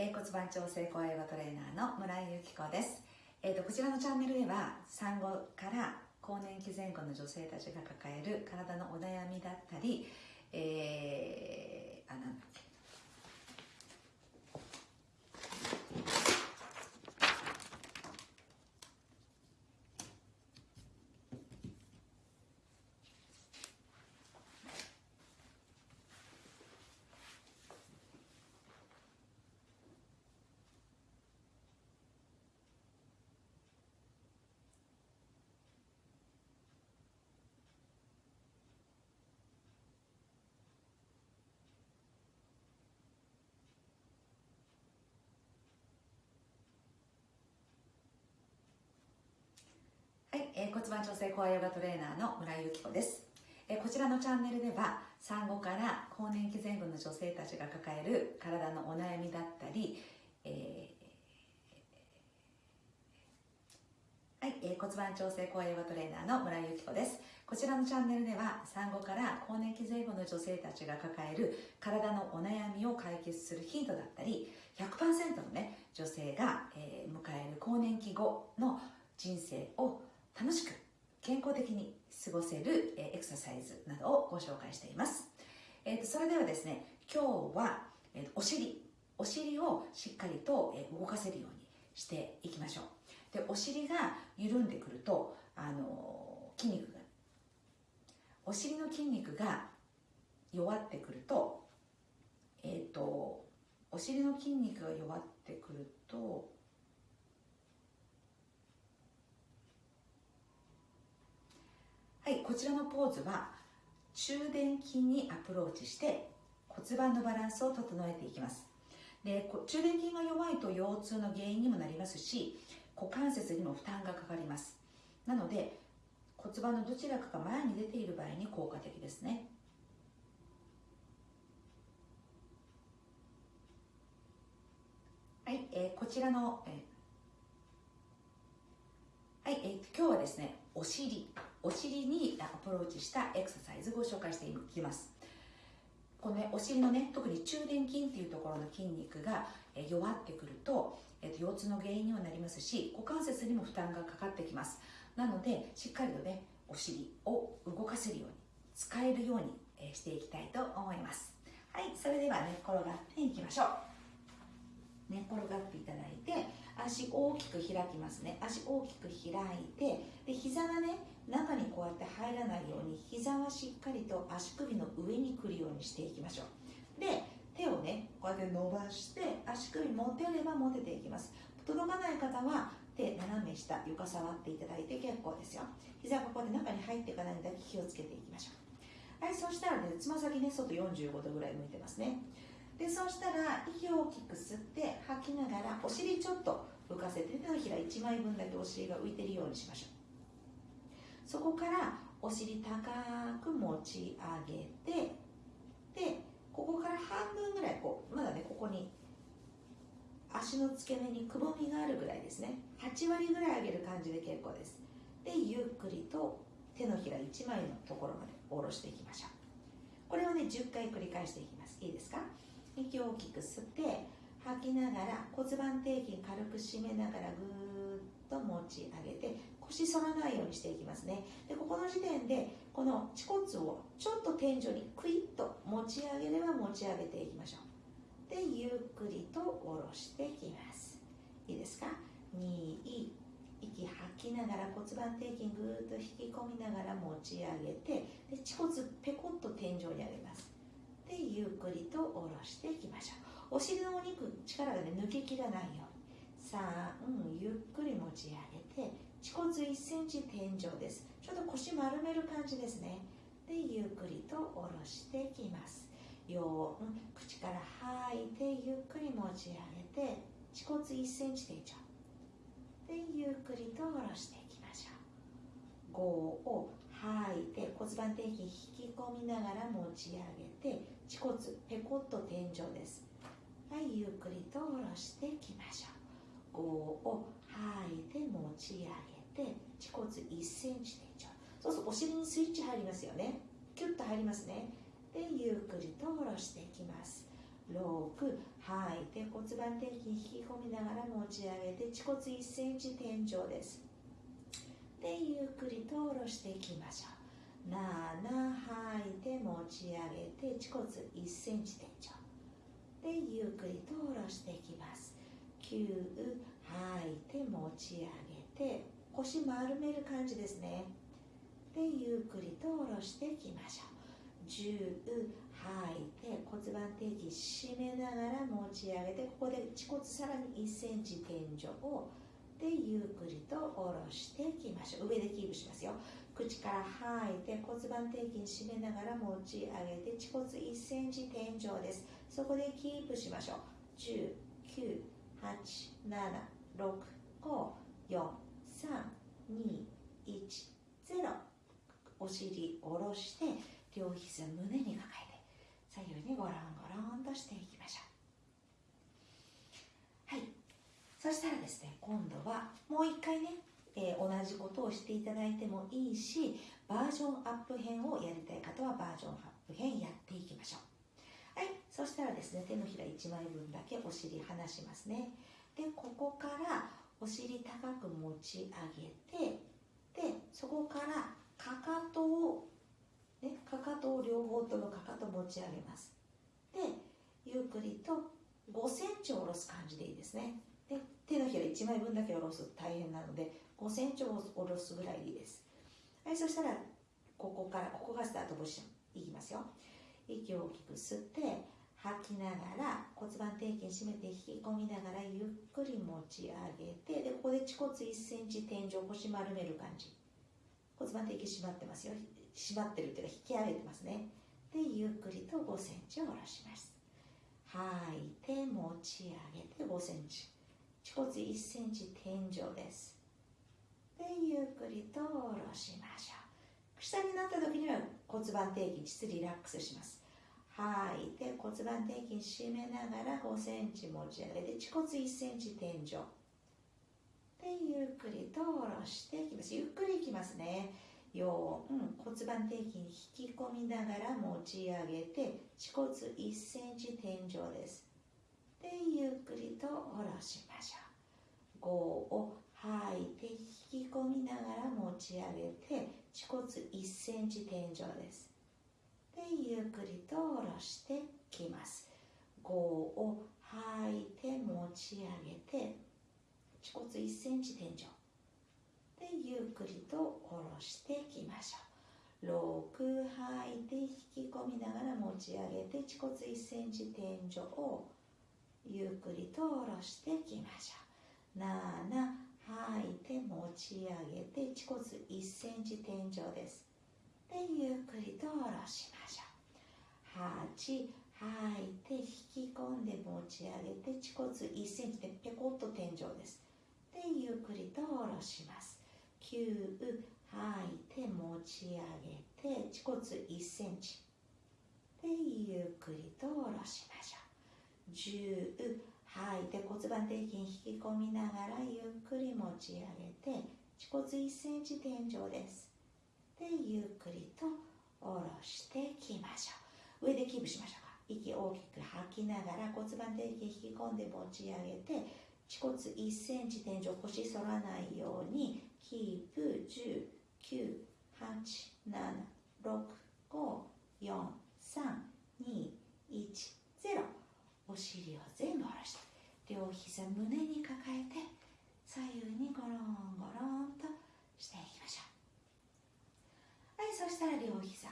えー、骨盤調整声ヨガトレーナーの村井由紀子です、えーと、こちらのチャンネルでは産後から更年期前後の女性たちが抱える体のお悩みだったり、えー、あのはい、えー、骨盤調整コアヨガトレーナーの村井由紀子です、えー、こちらのチャンネルでは産後から更年期前後の女性たちが抱える体のお悩みだったり、えー、はい、えー、骨盤調整コアヨガトレーナーの村井由紀子です。こちらのチャンネルでは産後から更年期前後の女性たちが抱える体のお悩みを解決するヒントだったり100%のね女性が、えー、迎える更年期後の人生を楽しく健康的に過ごせる、え、エクササイズなどをご紹介しています、えーと、それではですね今日は、えーと、お尻お尻をしっかりと、え、動かせるようにしていきましょう。でお尻が緩んでくると、あのー、筋肉がお尻の筋肉が弱ってくるとえっ、ー、とお尻の筋肉が弱ってくるとはい、こちらのポーズは中殿筋にアプローチして骨盤のバランスを整えていきます。で中殿筋が弱いと腰痛の原因にもなりますし股関節にも負担がかかります。なので骨盤のどちらかが前に出ている場合に効果的ですね。はい、えー、こちらの、えー、はい、えー、今日はですねお尻。お尻にアプローチしたエクササイズご紹介していきます。このねお尻のね特に中殿筋っていうところの筋肉が弱ってくると、えー、と腰痛の原因にもなりますし股関節にも負担がかかってきます。なのでしっかりとねお尻を動かせるように使えるようにしていきたいと思います。はいそれでは寝、ね、転がっていきましょう。寝、ね、転がっていただいて足大きく開きますね。足大きく開いてで膝がね中にこうやって入らないように膝はしっかりと足首の上に来るようにしていきましょう。で手をねこうやって伸ばして足首持てれば持てていきます。届かない方は手斜め下床触っていただいて結構ですよ。膝がここで中に入っていかないだけ気をつけていきましょう。はいそしたらねつま先ね外45度ぐらい向いてますね。でそうしたら息を大きく吸って吐きながらお尻ちょっと浮かせて手のひら1枚分だけお尻が浮いているようにしましょう。そこからお尻高く持ち上げてでここから半分ぐらいこうまだねここに足の付け根にくぼみがあるぐらいですね。8割ぐらい上げる感じで結構です。でゆっくりと手のひら1枚のところまで下ろしていきましょう。これをね10回繰り返していきます。いいですか？息を大きく吸って吐きながら骨盤底筋軽く締めながらぐーっと持ち上げて腰反らないようにしていきますね。でここの時点でこの恥骨をちょっと天井にクイッと持ち上げれば持ち上げていきましょう。でゆっくりと下ろしていきます。いいですか？2息吐きながら骨盤底筋ぐーっと引き込みながら持ち上げてで恥骨ペコッと天井に上げます。でゆっくりと下ろしていきましょう。お尻のお肉力がね抜けきらないように。3、うん、ゆっくり持ち上げて恥骨1センチ天井です。ちょっと腰丸める感じですね。でゆっくりと下ろしていきます。よう、うん、口から吐いてゆっくり持ち上げて恥骨1センチ天井。でゆっくりと下ろしていきましょう。5を吐いて骨盤底筋引き込みながら持ち上げて恥骨ペコッと天井です。はいゆっくりと下ろしていきましょう。5を吐いて持ち上げて恥骨1センチ天井そうするとお尻にスイッチ入りますよね。キュッと入りますね。でゆっくりと下ろしていきます。6吐いて骨盤底筋引き込みながら持ち上げて恥骨1センチ天井です。でゆっくりと下ろしていきましょう。7吐いて持ち上げて恥骨1センチ天井。でゆっくりと下ろしていきます。9吐いて持ち上げて腰丸める感じですね。でゆっくりと下ろしていきましょう。10吐いて骨盤底筋締めながら持ち上げてここで恥骨さらに1センチ天井をでゆっくりと下ろしていきましょう上でキープしますよ口から吐い。て骨盤底筋締めながら持ち上げて恥骨1センチ天井です。そこでキープしましょう。10 9 8 7 6 5 4 3 2 1 0お尻下ろして両膝胸に抱えて左右にゴロンゴロンとしていきましょう。はい。そしたらですね今度はもう一回ね、えー、同じことをしていただいてもいいしバージョンアップ編をやりたい方はバージョンアップ編やっていきましょう。はいそしたらですね手のひら1枚分だけお尻離しますね。でここからお尻高く持ち上げてでそこからかかとを、ね、かかとを両方ともかかと持ち上げます。でゆっくりと5センチ下ろす感じでいいですね。で手のひら1枚分だけ下ろすと大変なので5センチを下ろすぐらいでいいです。はいそしたらここからここがスタートポジション。いきますよ息を大きく吸って吐きながら骨盤底筋締めて引き込みながらゆっくり持ち上げてでここで恥骨1センチ天井腰丸める感じ。骨盤底筋締まってますよ。締まってるっていうか引き上げてますね。でゆっくりと5センチを下ろします。吐いて持ち上げて5センチ。恥骨1センチ天井です。でゆっくりと下ろしましょう。下になった時には骨盤底筋リラックスします。吐いて骨盤底筋締めながら5センチ持ち上げて恥骨1センチ天井。でゆっくりと下ろしていきます。ゆっくりいきますね。4、うん、骨盤底筋引き込みながら持ち上げて恥骨1センチ天井です。でゆっくりと下ろしましょう。5を吐いて引き込みながら持ち上げて恥骨1センチ天井です。でゆっくりと下ろしてきます。5を吐いて持ち上げて恥骨1センチ天井。でゆっくりと下ろしてきましょう。6吐いて引き込みながら持ち上げて恥骨1センチ天井をゆっくりと下ろしていきましょう。7吐い。て持ち上げて恥骨1センチ天井です。でゆっくりと下ろしましょう。8吐いて引き込んで持ち上げて恥骨1センチでペコッと天井です。でゆっくりと下ろします。9吐いて持ち上げて恥骨1センチでゆっくりと下ろしましょう。10吐い。て骨盤底筋引き込みながらゆっくり持ち上げて恥骨1センチ天井です。でゆっくりと下ろしてきましょう。上でキープしましょうか。息大きく吐きながら骨盤底筋引き込んで持ち上げて恥骨1センチ天井腰反らないようにキープ10、9、8、7、6、5、4、3、2、1、0お尻を全部下ろして。両膝胸に抱えて左右にゴロンゴロンとしていきましょう。はいそしたら両膝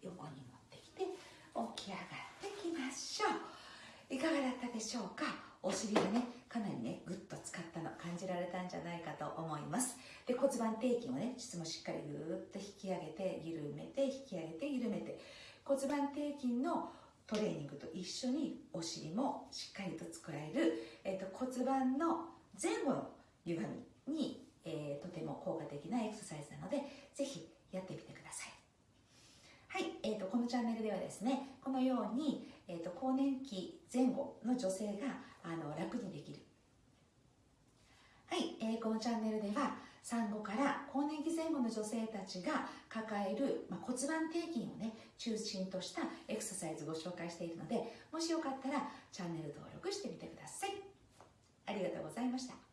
横に持ってきて起き上がってきましょう。いかがだったでしょうか？お尻がねかなりねぐっと使ったの感じられたんじゃないかと思います。で骨盤底筋をね膣もしっかりぐーっと引き上げて緩めて引き上げて緩めて。骨盤底筋のトレーニングと一緒にお尻もしっかりと作られる、えーと、骨盤の前後の歪みに、えー、とても効果的なエクササイズなのでぜひやってみてください。はい、えーと、このチャンネルではですねこのように、えーと更年期前後の女性があの楽にできる、えー、このチャンネルでは産後から更年期前後の女性たちが抱える、まあ、骨盤底筋をね中心としたエクササイズご紹介しているのでもしよかったらチャンネル登録してみてください。ありがとうございました。